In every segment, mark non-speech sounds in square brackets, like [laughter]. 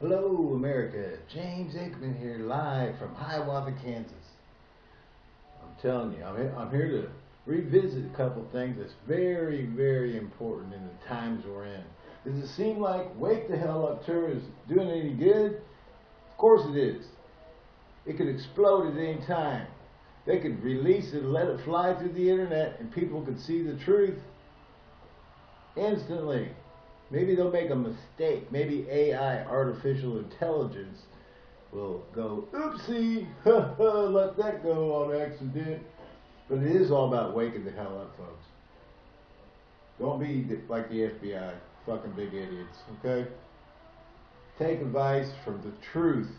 Hello, America. James Aikman here, live from Hiawatha, Kansas. I'm telling you, I'm here, I'm here to revisit a couple things that's very, very important in the times we're in. Does it seem like Wake the Hell Up Tour is doing any good? Of course it is. It could explode at any time. They could release it, let it fly through the internet, and people could see the truth instantly. Maybe they'll make a mistake. Maybe AI, artificial intelligence, will go, oopsie, [laughs] let that go on accident. But it is all about waking the hell up, folks. Don't be like the FBI, fucking big idiots, okay? Take advice from the truth,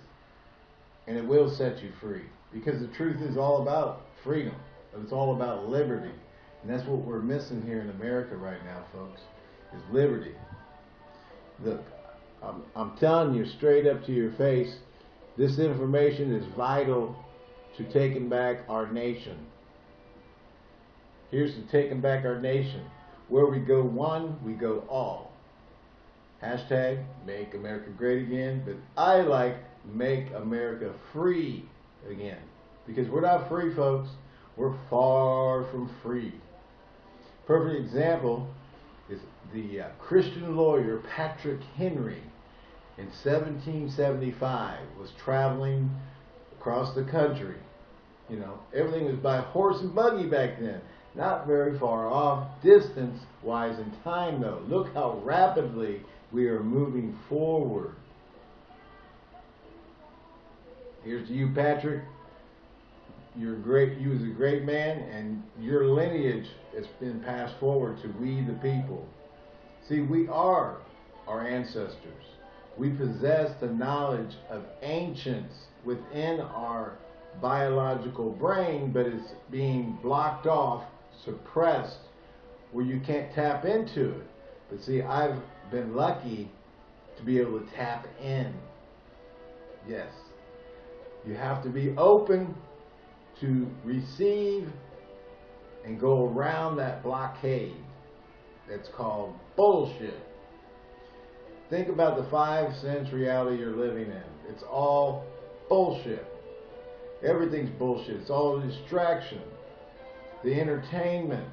and it will set you free. Because the truth is all about freedom. It's all about liberty. And that's what we're missing here in America right now, folks, is liberty. Look, I'm, I'm telling you straight up to your face, this information is vital to taking back our nation. Here's to taking back our nation. Where we go one, we go all. Hashtag make America great again, but I like make America free again. Because we're not free, folks. We're far from free. Perfect example the uh, Christian lawyer Patrick Henry in 1775 was traveling across the country. You know, everything was by horse and buggy back then. Not very far off distance wise in time though. Look how rapidly we are moving forward. Here's to you, Patrick. You're great. You was a great man, and your lineage has been passed forward to we the people. See, we are our ancestors. We possess the knowledge of ancients within our biological brain, but it's being blocked off, suppressed, where you can't tap into it. But see, I've been lucky to be able to tap in. Yes. You have to be open to receive and go around that blockade that's called bullshit. Think about the five sense reality you're living in. It's all bullshit. Everything's bullshit. It's all distraction. The entertainment.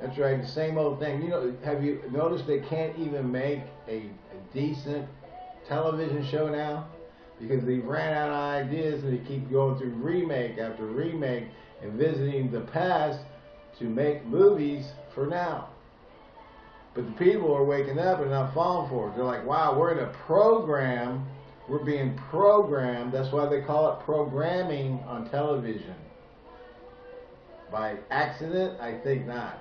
That's right, the same old thing. You know, have you noticed they can't even make a, a decent television show now? because they ran out of ideas and they keep going through remake after remake and visiting the past to make movies for now. But the people are waking up and not falling for it. They're like, wow, we're in a program. We're being programmed. That's why they call it programming on television. By accident? I think not.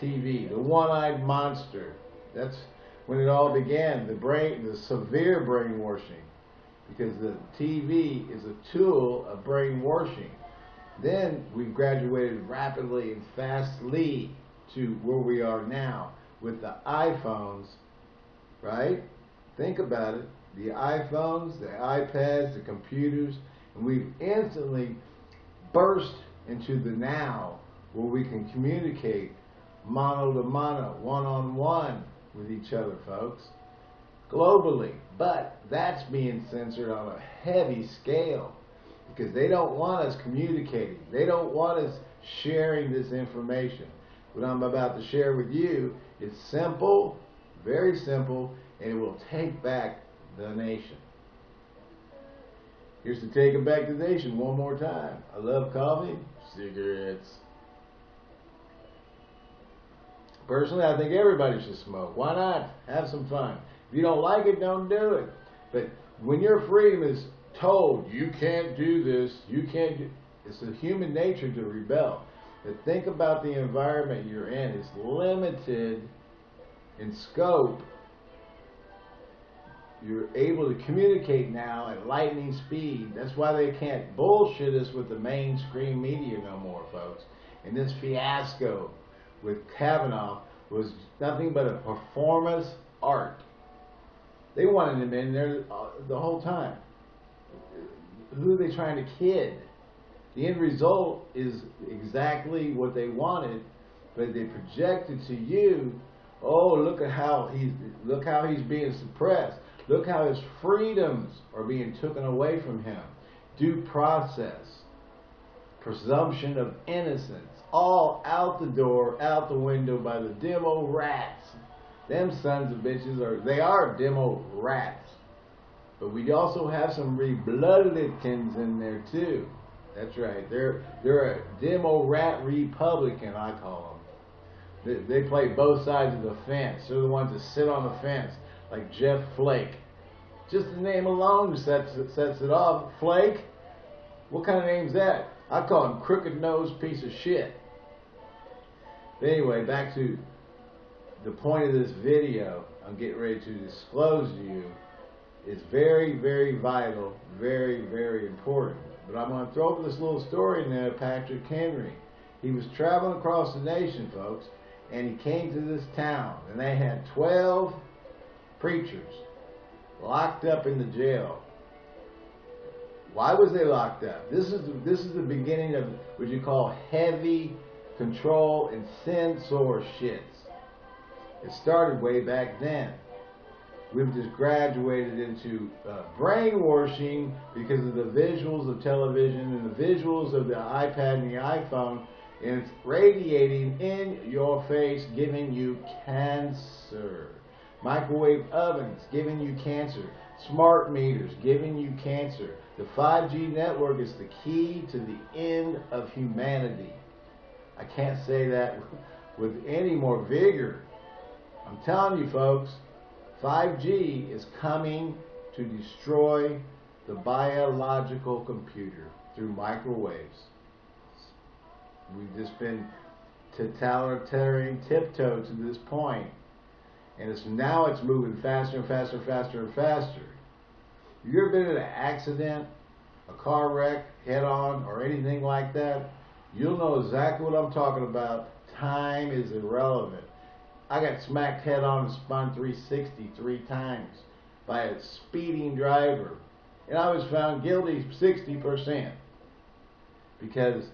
TV, the one-eyed monster. That's when it all began. The brain, the severe brainwashing because the TV is a tool of brainwashing. Then we graduated rapidly and fastly to where we are now with the iPhones, right? Think about it. The iPhones, the iPads, the computers, and we've instantly burst into the now where we can communicate mono to mono, one on one with each other, folks globally. But that's being censored on a heavy scale because they don't want us communicating. They don't want us sharing this information. What I'm about to share with you is simple, very simple, and it will take back the nation. Here's to taking back the nation one more time. I love coffee, cigarettes. Personally, I think everybody should smoke. Why not? Have some fun. If you don't like it, don't do it. But when your freedom is told, you can't do this, you can't do, it's a human nature to rebel. Think about the environment you're in. It's limited in scope. You're able to communicate now at lightning speed. That's why they can't bullshit us with the mainstream media no more, folks. And this fiasco with Kavanaugh was nothing but a performance art. They wanted him in there uh, the whole time. Who are they trying to kid? The end result is exactly what they wanted, but they projected to you, oh, look at how he's look how he's being suppressed. Look how his freedoms are being taken away from him. Due process, presumption of innocence, all out the door, out the window by the demo rats. Them sons of bitches are, they are demo rats. But we also have some rebloodlikins in there too. That's right. They're they're a demo rat Republican, I call them. They, they play both sides of the fence. They're the ones that sit on the fence, like Jeff Flake. Just the name alone sets it, sets it off. Flake. What kind of name's that? I call him crooked nose piece of shit. But anyway, back to the point of this video. I'm getting ready to disclose to you. It's very, very vital, very, very important. But I'm going to throw up this little story in there, Patrick Henry. He was traveling across the nation, folks, and he came to this town, and they had 12 preachers locked up in the jail. Why was they locked up? This is the, this is the beginning of what you call heavy control and censor shits. It started way back then. We've just graduated into uh, brainwashing because of the visuals of television and the visuals of the iPad and the iPhone, and it's radiating in your face, giving you cancer. Microwave ovens giving you cancer. Smart meters giving you cancer. The 5G network is the key to the end of humanity. I can't say that [laughs] with any more vigor. I'm telling you folks, 5G is coming to destroy the biological computer through microwaves. We've just been totalitarian tiptoe to this point, and it's now it's moving faster and faster and faster and faster. You ever been in an accident, a car wreck, head on, or anything like that? You'll know exactly what I'm talking about. Time is irrelevant. I got smacked head on and spun 360 three times by a speeding driver. And I was found guilty 60% because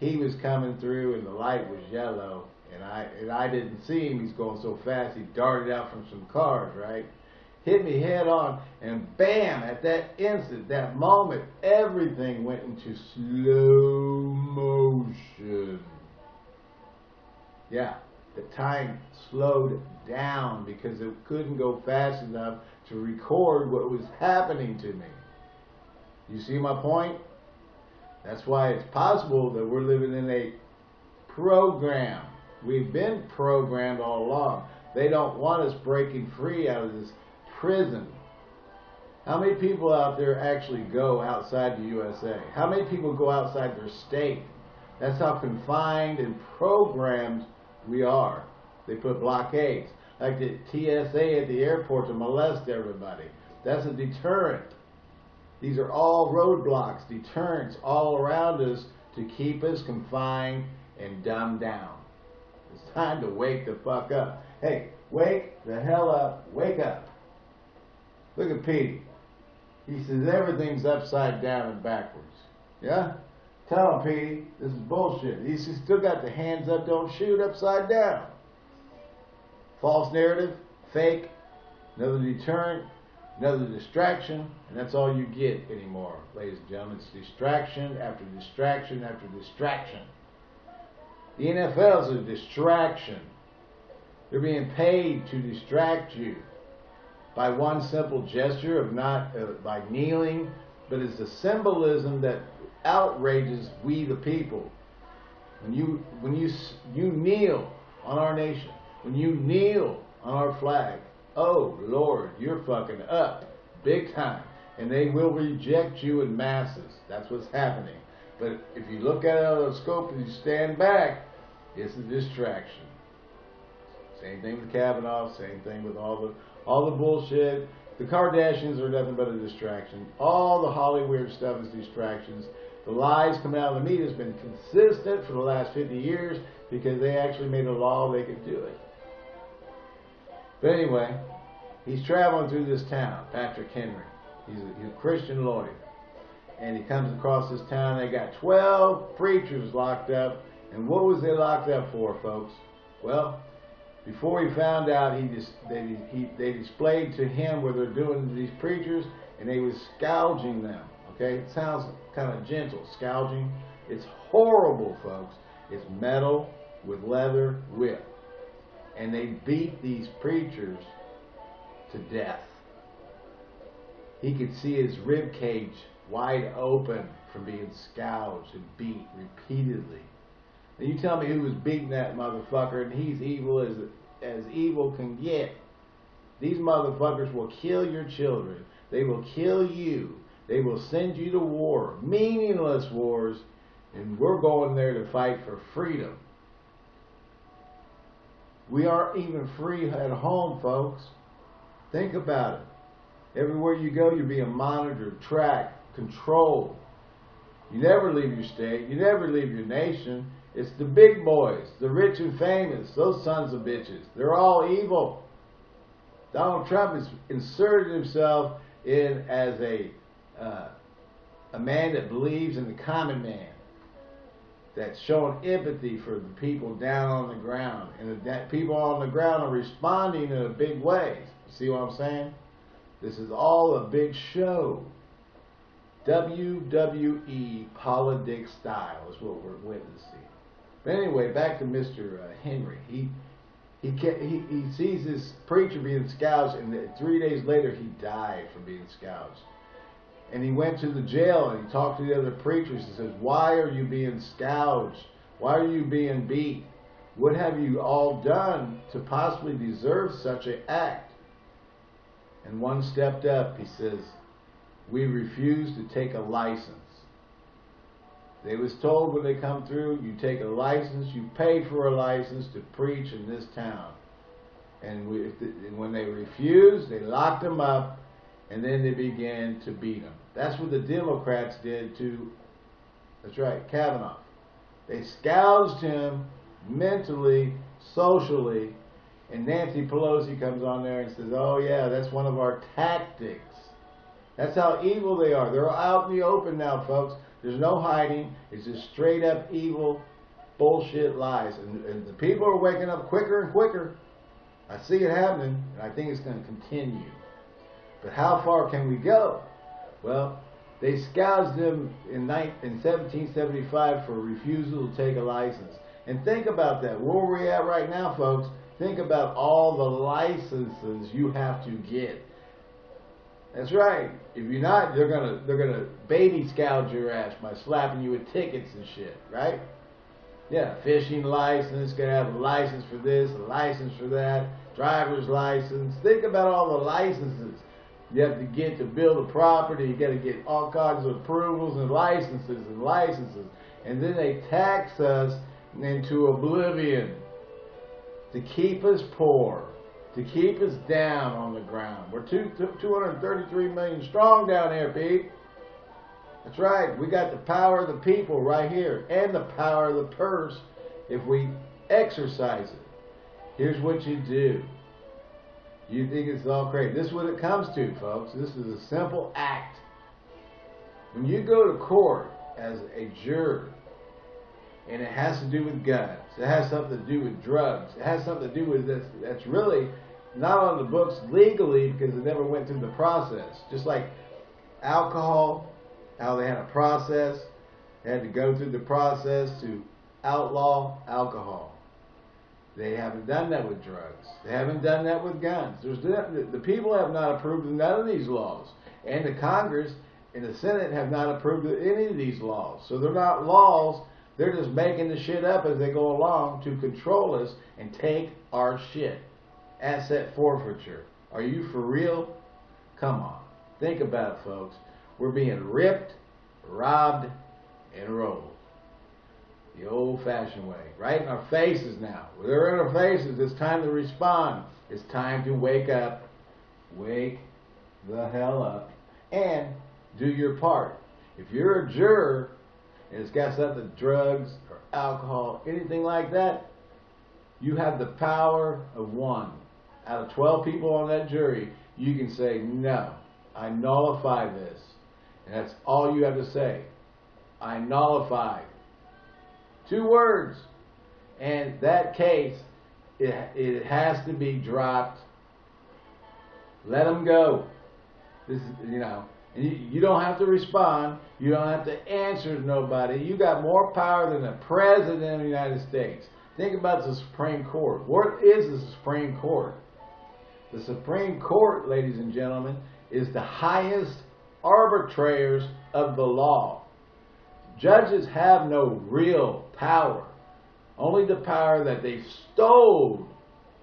he was coming through and the light was yellow and I and I didn't see him. He's going so fast he darted out from some cars, right? Hit me head on and bam, at that instant, that moment, everything went into slow motion. Yeah the time slowed down because it couldn't go fast enough to record what was happening to me. You see my point? That's why it's possible that we're living in a program. We've been programmed all along. They don't want us breaking free out of this prison. How many people out there actually go outside the USA? How many people go outside their state? That's how confined and programmed we are. They put blockades, like the TSA at the airport to molest everybody. That's a deterrent. These are all roadblocks, deterrents all around us to keep us confined and dumbed down. It's time to wake the fuck up. Hey, wake the hell up. Wake up. Look at Pete. He says everything's upside down and backwards. Yeah? Tell him, Petey, this is bullshit. He's still got the hands up, don't shoot upside down. False narrative, fake, another deterrent, another distraction, and that's all you get anymore, ladies and gentlemen. It's distraction after distraction after distraction. The NFL is a distraction. They're being paid to distract you by one simple gesture of not uh, by kneeling, but it's the symbolism that outrages we the people. When you when you you kneel on our nation, when you kneel on our flag, oh Lord, you're fucking up big time, and they will reject you in masses. That's what's happening. But if you look at it out of the scope and you stand back, it's a distraction. Same thing with Kavanaugh. Same thing with all the all the bullshit. The Kardashians are nothing but a distraction. All the Hollywood stuff is distractions. The lies coming out of the media has been consistent for the last 50 years because they actually made a law they could do it. But anyway, he's traveling through this town, Patrick Henry. He's a, he's a Christian lawyer. And he comes across this town. They got 12 preachers locked up. And what was they locked up for, folks? Well, before he found out, he just they he they displayed to him what they're doing to these preachers, and they was gouging them. Okay, it sounds kind of gentle, gouging. It's horrible, folks. It's metal with leather whip, and they beat these preachers to death. He could see his rib cage wide open from being scourged and beat repeatedly. And you tell me who was beating that motherfucker, and he's evil as as evil can get. These motherfuckers will kill your children. They will kill you. They will send you to war, meaningless wars, and we're going there to fight for freedom. We aren't even free at home, folks. Think about it. Everywhere you go, you're being monitored, tracked, controlled. You never leave your state. You never leave your nation. It's the big boys, the rich and famous, those sons of bitches. They're all evil. Donald Trump has inserted himself in as a uh, a man that believes in the common man, that's showing empathy for the people down on the ground, and the people on the ground are responding in a big way. See what I'm saying? This is all a big show. WWE politics style is what we're witnessing. But anyway, back to Mr. Uh, Henry. He he, he he sees this preacher being scourged, and three days later he died from being scourged. And he went to the jail and he talked to the other preachers and says, "Why are you being scourged? Why are you being beat? What have you all done to possibly deserve such an act?" And one stepped up. He says, "We refuse to take a license." They was told when they come through, you take a license, you pay for a license to preach in this town. And, we, and when they refused, they locked them up, and then they began to beat him. That's what the Democrats did to, that's right, Kavanaugh. They scourged him mentally, socially, and Nancy Pelosi comes on there and says, oh yeah, that's one of our tactics. That's how evil they are. They're out in the open now, folks. There's no hiding. It's just straight up evil bullshit lies. And, and the people are waking up quicker and quicker. I see it happening, and I think it's going to continue. But how far can we go? Well, they scourged them in, in 1775 for refusal to take a license. And think about that. Where we're at right now, folks, think about all the licenses you have to get that's right. If you're not, they're gonna they're gonna baby scout your ass by slapping you with tickets and shit, right? Yeah, fishing license, gonna have a license for this, a license for that, driver's license. Think about all the licenses you have to get to build a property. You got to get all kinds of approvals and licenses and licenses, and then they tax us into oblivion to keep us poor to keep us down on the ground. We're two, 233 million strong down here, Pete. That's right. We got the power of the people right here and the power of the purse if we exercise it. Here's what you do. You think it's all crazy. This is what it comes to, folks. This is a simple act. When you go to court as a juror, and it has to do with guns, it has something to do with drugs, it has something to do with this, that's really not on the books legally because it never went through the process. Just like alcohol, how they had a process, they had to go through the process to outlaw alcohol. They haven't done that with drugs. They haven't done that with guns. There's the people have not approved of none of these laws, and the Congress and the Senate have not approved of any of these laws. So they're not laws. They're just making the shit up as they go along to control us and take our shit asset forfeiture. Are you for real? Come on. Think about it, folks. We're being ripped, robbed, and rolled. The old fashioned way. Right in our faces now. They're in our faces. It's time to respond. It's time to wake up. Wake the hell up. And do your part. If you're a juror and it's got something drugs or alcohol, anything like that, you have the power of one out of 12 people on that jury, you can say, no, I nullify this. And that's all you have to say. I nullify. Two words. And that case it, it has to be dropped. Let them go. This is, you know, you, you don't have to respond. You don't have to answer to nobody. You got more power than the President of the United States. Think about the Supreme Court. What is the Supreme Court? The Supreme Court, ladies and gentlemen, is the highest arbitrators of the law. Judges have no real power, only the power that they stole,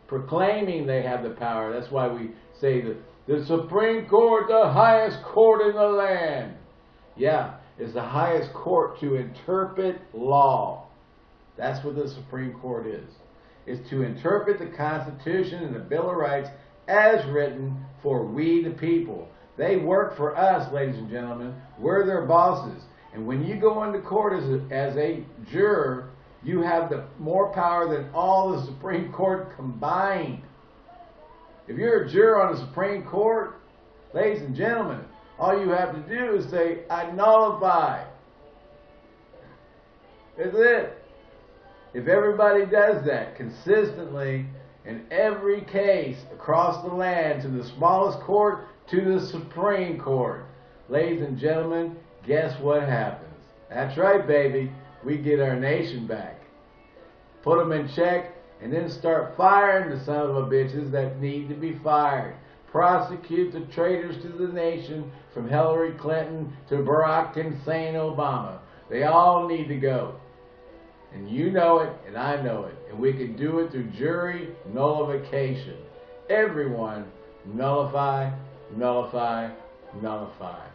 proclaiming they have the power. That's why we say that the Supreme Court, the highest court in the land. Yeah, is the highest court to interpret law. That's what the Supreme Court is. Is to interpret the Constitution and the Bill of Rights as written for we the people. They work for us, ladies and gentlemen. We're their bosses. And when you go into court as a, as a juror, you have the more power than all the Supreme Court combined. If you're a juror on the Supreme Court, ladies and gentlemen, all you have to do is say, I nullify. That's it. If everybody does that consistently in every case across the land, to the smallest court, to the Supreme Court, ladies and gentlemen, guess what happens? That's right, baby. We get our nation back. Put them in check and then start firing the son of a bitches that need to be fired. Prosecute the traitors to the nation from Hillary Clinton to Barack Hussein Obama. They all need to go. And you know it, and I know it. And we can do it through jury nullification. Everyone nullify, nullify, nullify.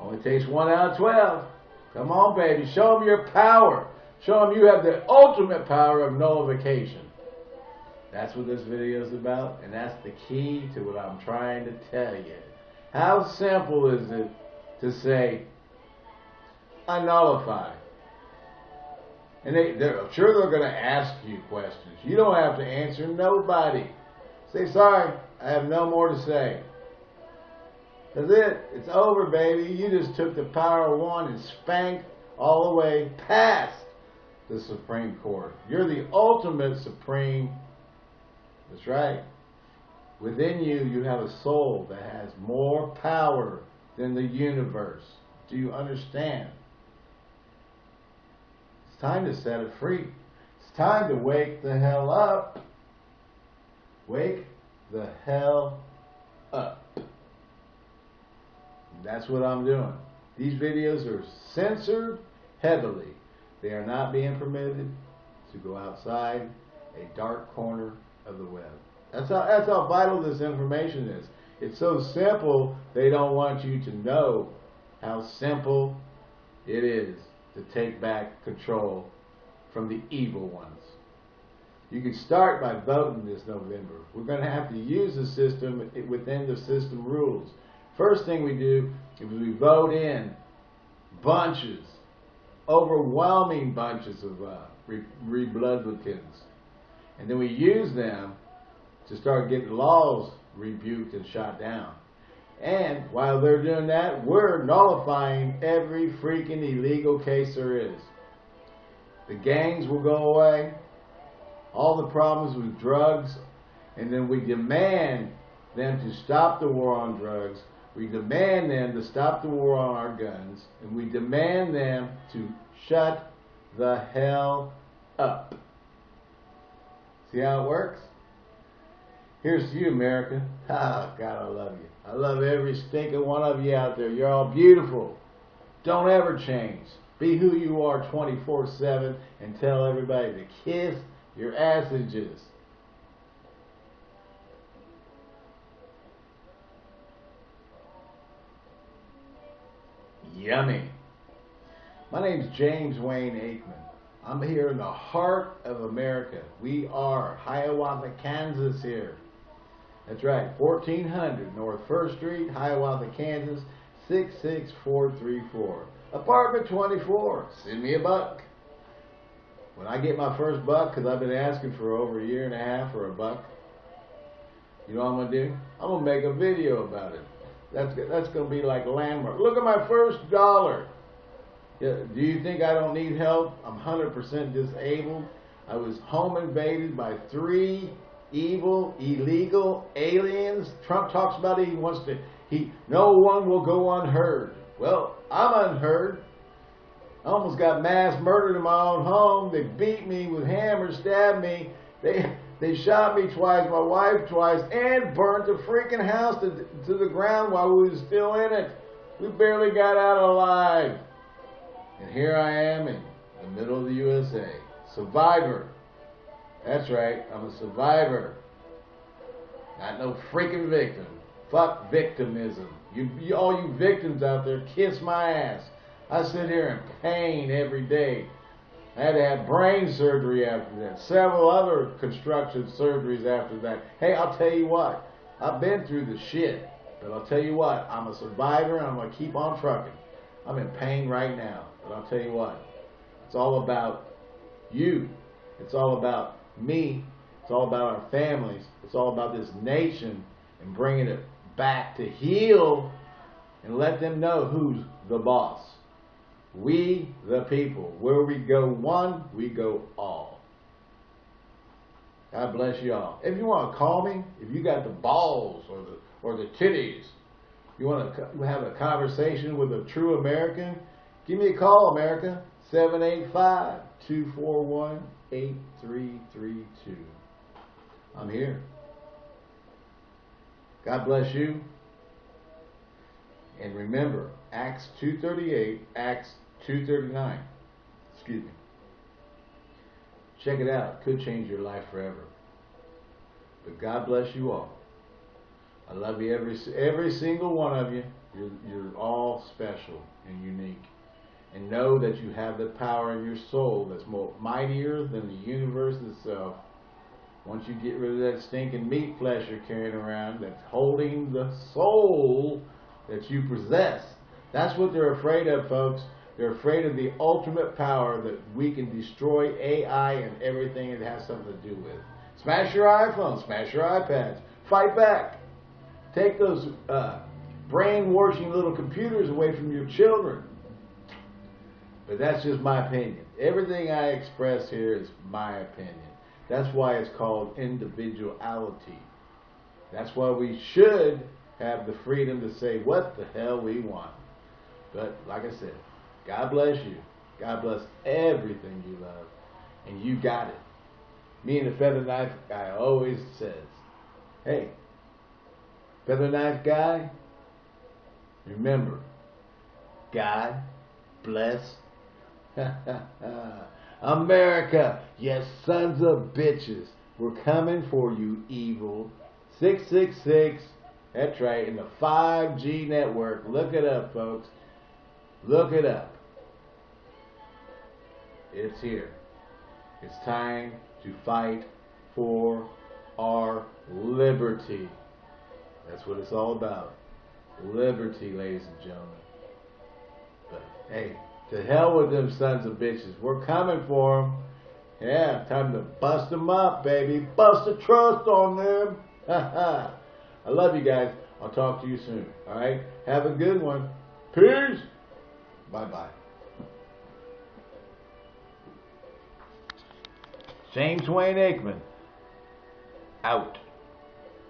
Only takes one out of 12. Come on, baby. Show them your power. Show them you have the ultimate power of nullification. That's what this video is about, and that's the key to what I'm trying to tell you. How simple is it to say, I nullify? And they, they're sure they're going to ask you questions. You don't have to answer nobody. Say, sorry, I have no more to say. That's it. It's over, baby. You just took the power of one and spanked all the way past the Supreme Court. You're the ultimate supreme. That's right. Within you, you have a soul that has more power than the universe. Do you understand? It's time to set it free. It's time to wake the hell up. Wake the hell up. That's what I'm doing. These videos are censored heavily. They are not being permitted to go outside a dark corner of the web. That's how, that's how vital this information is. It's so simple, they don't want you to know how simple it is to take back control from the evil ones. You can start by voting this November. We're going to have to use the system within the system rules. First thing we do is we vote in bunches, overwhelming bunches of uh, Republicans. And then we use them to start getting laws rebuked and shot down. And while they're doing that, we're nullifying every freaking illegal case there is. The gangs will go away, all the problems with drugs, and then we demand them to stop the war on drugs we demand them to stop the war on our guns, and we demand them to shut the hell up. See how it works? Here's to you, America. [laughs] Oh, God, I love you. I love every stinking one of you out there. You're all beautiful. Don't ever change. Be who you are 24-7 and tell everybody to kiss your assages. Yummy. My name is James Wayne Aikman. I'm here in the heart of America. We are Hiawatha, Kansas here. That's right, 1400 North 1st Street, Hiawatha, Kansas, 66434. Apartment 24. Send me a buck. When I get my first buck, because I've been asking for over a year and a half for a buck, you know what I'm going to do? I'm going to make a video about it. That's that's going to be like landmark. Look at my first dollar. Do you think I don't need help? I'm 100% disabled. I was home invaded by three evil, illegal aliens. Trump talks about it. He wants to, he, no one will go unheard. Well, I'm unheard. I almost got mass murdered in my own home. They beat me with hammers, stabbed me. They, they shot me twice, my wife twice, and burnt the freaking house to, to the ground while we was still in it. We barely got out alive. And here I am in the middle of the USA. Survivor. That's right, I'm a survivor. Not no freaking victim. Fuck victimism. You, you, all you victims out there, kiss my ass. I sit here in pain every day. I had to have brain surgery after that. Several other construction surgeries after that. Hey, I'll tell you what. I've been through the shit. But I'll tell you what. I'm a survivor and I'm going to keep on trucking. I'm in pain right now. But I'll tell you what. It's all about you. It's all about me. It's all about our families. It's all about this nation and bringing it back to heal and let them know who's the boss. We, the people. Where we go one, we go all. God bless you all. If you want to call me, if you got the balls or the or the titties, you want to have a conversation with a true American, give me a call, America. 785-241-8332. I'm here. God bless you. And remember, Acts 2.38, Acts 2.39. Excuse me. Check it out. Could change your life forever. But God bless you all. I love you every every single one of you. You're, you're all special and unique. And know that you have the power in your soul that's more mightier than the universe itself. Once you get rid of that stinking meat flesh you're carrying around that's holding the soul that you possess. That's what they're afraid of, folks. They're afraid of the ultimate power that we can destroy AI and everything it has something to do with. Smash your iPhone, smash your iPads, fight back. Take those uh, brainwashing little computers away from your children. But that's just my opinion. Everything I express here is my opinion. That's why it's called individuality. That's why we should have the freedom to say what the hell we want. But like I said, God bless you. God bless everything you love. And you got it. Me and the feather knife guy always says, hey, feather knife guy, remember, God bless [laughs] America, yes, sons of bitches. We're coming for you, evil. 666 that's right, in the 5G network. Look it up, folks. Look it up. It's here. It's time to fight for our liberty. That's what it's all about. Liberty, ladies and gentlemen. But hey, to hell with them sons of bitches. We're coming for them. Yeah, time to bust them up, baby. Bust the trust on them. [laughs] I love you guys. I'll talk to you soon. All right? Have a good one. Peace. Bye-bye. James Wayne Aikman. Out.